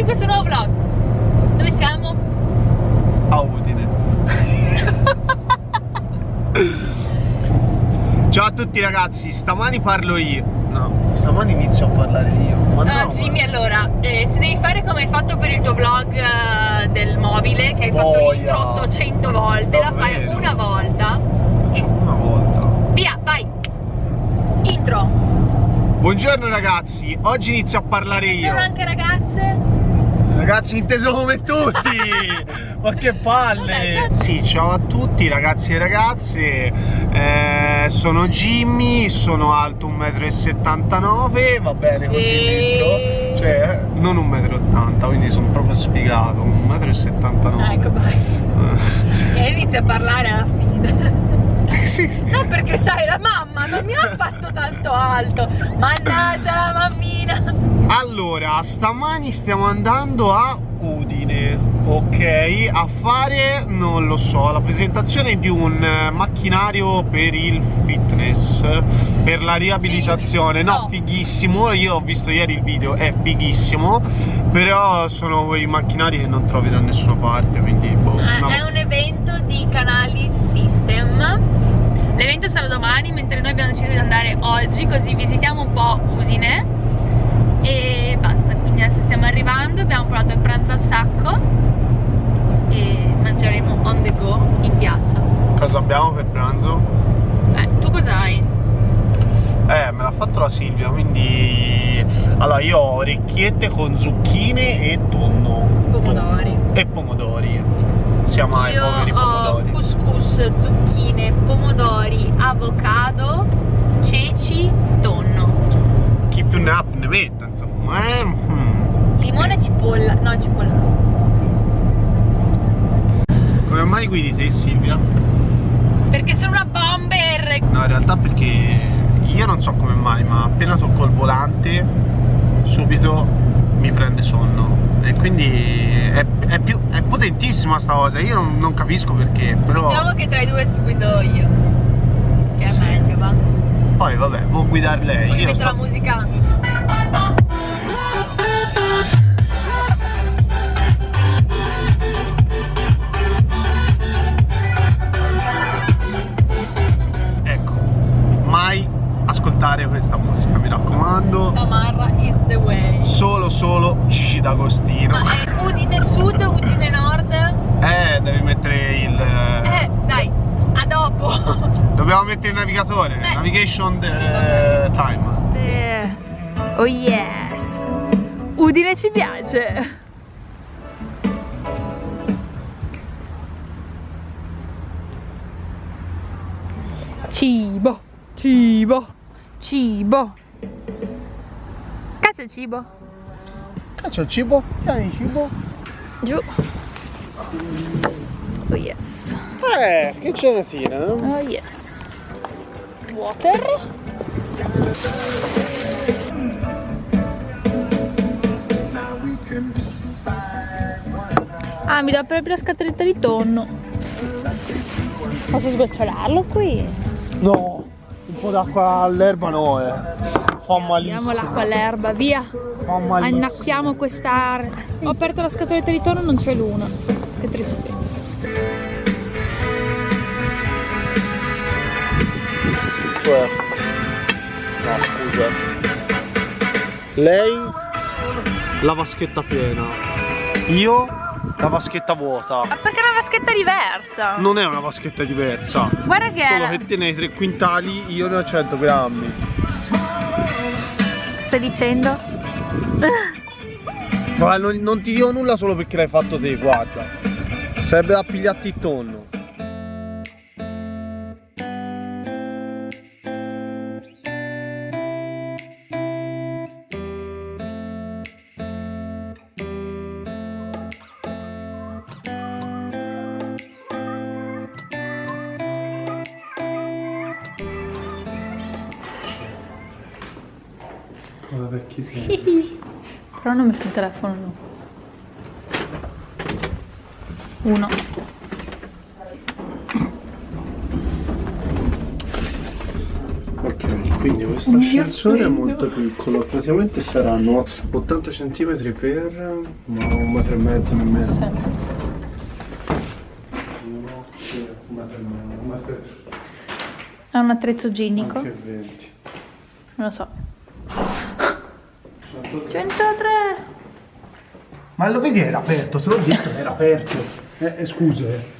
benvenuti in questo nuovo vlog. Dove siamo? A Udine. Ciao a tutti ragazzi, stamani parlo io. No, stamani inizio a parlare io. Ma Ah, no, Jimmy, allora, eh, se devi fare come hai fatto per il tuo vlog eh, del mobile, che hai fatto Boia. l'intro 800 volte, la fai Davvero? una volta. Faccio una volta. Via, vai. Intro. Buongiorno ragazzi, oggi inizio a parlare Ci io. sono anche ragazze. Ragazzi inteso come tutti! Ma che palle! Sì, ciao a tutti ragazzi e ragazze, Eh, sono Jimmy, sono alto 1,79 m, va bene così E- dentro, cioè non 1,80 m, quindi sono proprio sfigato, 1,79 m. Ecco, vai. E inizia a parlare alla fine. Eh, sì, sì. No, perché sai, la mamma non mi ha fatto tanto alto. Mannaggia la mammina. Allora, stamani stiamo andando a Udine, ok? A fare, non lo so, la presentazione di un eh, macchinario per il fitness, per la riabilitazione. No, No. fighissimo, io ho visto ieri il video, è fighissimo, però sono quei macchinari che non trovi da nessuna parte, quindi boh. Eh, no. È un evento di Canali System. L'evento sarà domani, mentre noi abbiamo deciso di andare oggi, così visitiamo un po' Udine. E basta, quindi adesso stiamo arrivando, abbiamo provato il pranzo al sacco e mangeremo on the go in piazza. Cosa abbiamo per pranzo? Eh, tu cosa hai? Eh, me l'ha fatto la Silvia, quindi... Allora, io ho orecchiette con zucchine e tonno. Pomodori. E pomodori. Siamo ai Io poveri ho pomodori. couscous, zucchine, pomodori, avocado, ceci, tonno. Chi più ne ha più ne metta, insomma. Eh? mm. Limone e cipolla. No, cipolla. Come mai guidi te, Silvia? Perché sono una bomber. No, in realtà perché io non so come mai, ma appena tocco il volante, subito mi prende sonno. E quindi è, è più, è potentissima sta cosa, io non, non capisco perché, però... Diciamo che tra i due guido io. Che è Sì. meglio, va. Poi vabbè, può guidare lei. Poi Io metto sto... la musica. Ascoltare questa musica, mi raccomando. Tamarra is the way. Solo, solo Gigi D'Agostino. Ma è Udine Sud, Udine Nord? Eh, devi mettere il... Eh, dai, a dopo. Dobbiamo mettere il navigatore, Eh, navigation sì, eh, time. Eh, Oh yes. Udine ci piace. Cibo, cibo, cibo. Cazzo il cibo. Cazzo il cibo? Tieni il cibo? Giù. Oh yes. Eh, che ceratina, no? Oh yes. Water. Ah, mi do proprio la scatoletta di tonno. Posso sgocciolarlo qui? No, po' d'acqua all'erba no, eh. Fa malissimo. l'acqua all'erba, via. Fa malissimo. Annacquiamo questa. Ho aperto la scatoletta di tonno, non c'è l'una. Che tristezza. Cioè... No, scusa. Lei la vaschetta piena. Io la vaschetta vuota. Ma perché è una vaschetta diversa? Non è una vaschetta diversa. Guarda che Solo è. che te ne hai 3 quintali, io ne ho 100 grammi. Stai dicendo? Ma non, non ti dico nulla solo perché l'hai fatto te, guarda. Sarebbe da pigliarti il tonno. vecchi tempi. Però non ho messo il telefono, no. Uno. Ok, quindi questo ascensore è molto piccolo, praticamente saranno 80 cm per ma un metro e mezzo nemmeno. E mezzo, un. È un attrezzo ginnico. Non lo so. 103. 103! Ma lo vedi era aperto, te l'ho detto, era aperto. Eh, eh, scusa. eh.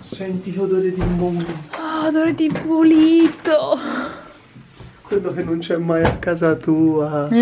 Senti che odore di mondo. Oh, odore di pulito! Quello che non c'è mai a casa tua.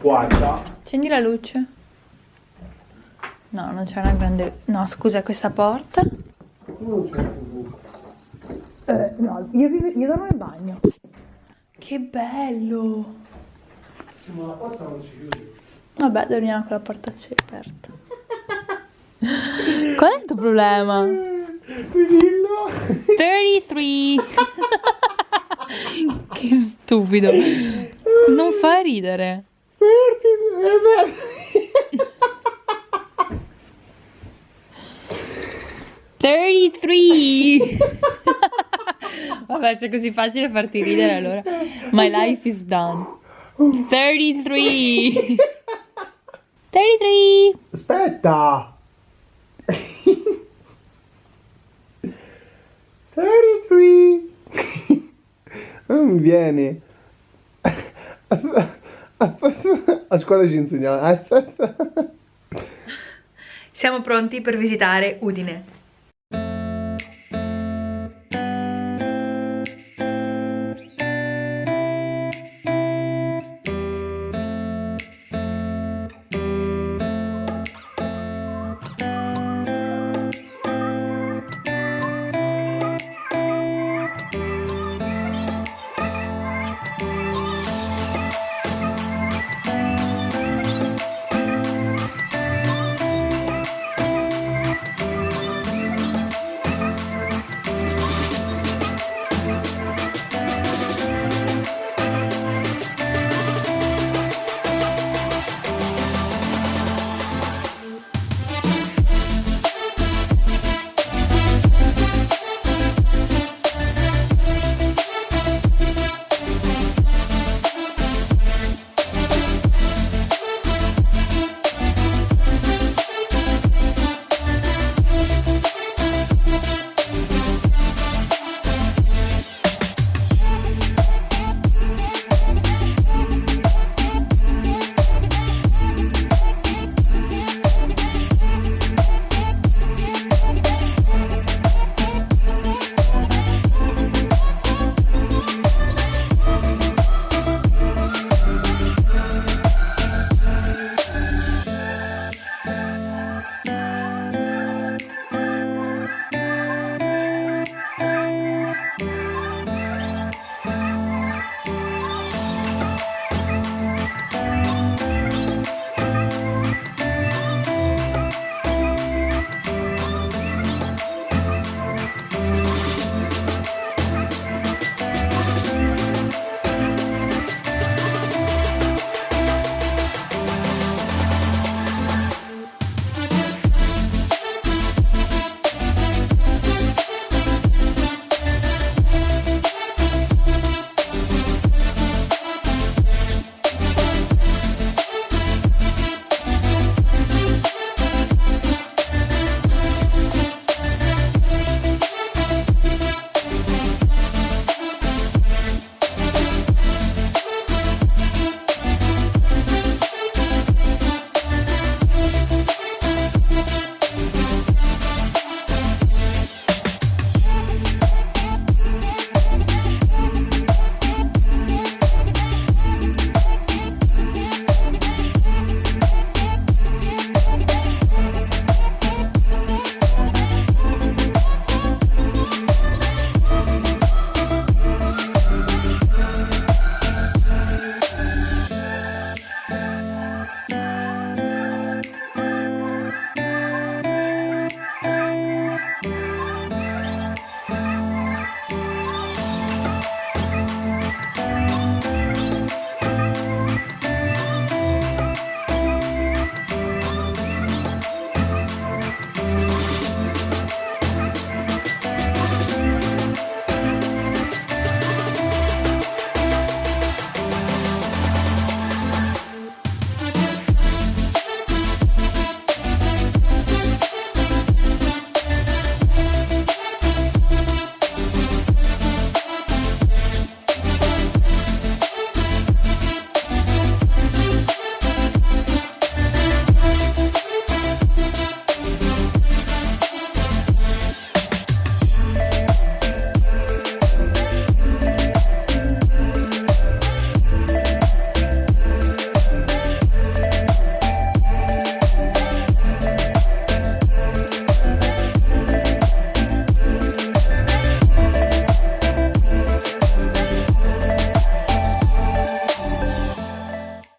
Guarda. Accendi la luce. No, non c'è una grande... No, scusa, questa porta? Non c'è. Eh, no, io, vivo- io dormo in bagno. Che bello! Ma la porta non si chiude. Vabbè, dormiamo con la porta aperta. Qual è il tuo problema? Dillo. 33! che stupido! Non fa ridere. Thirty-three! Vabbè, se è così facile farti ridere, allora. My life is done. Thirty-three! Thirty-three! Aspetta. 33. Non mi viene. A scuola ci insegnavano. Siamo pronti per visitare Udine.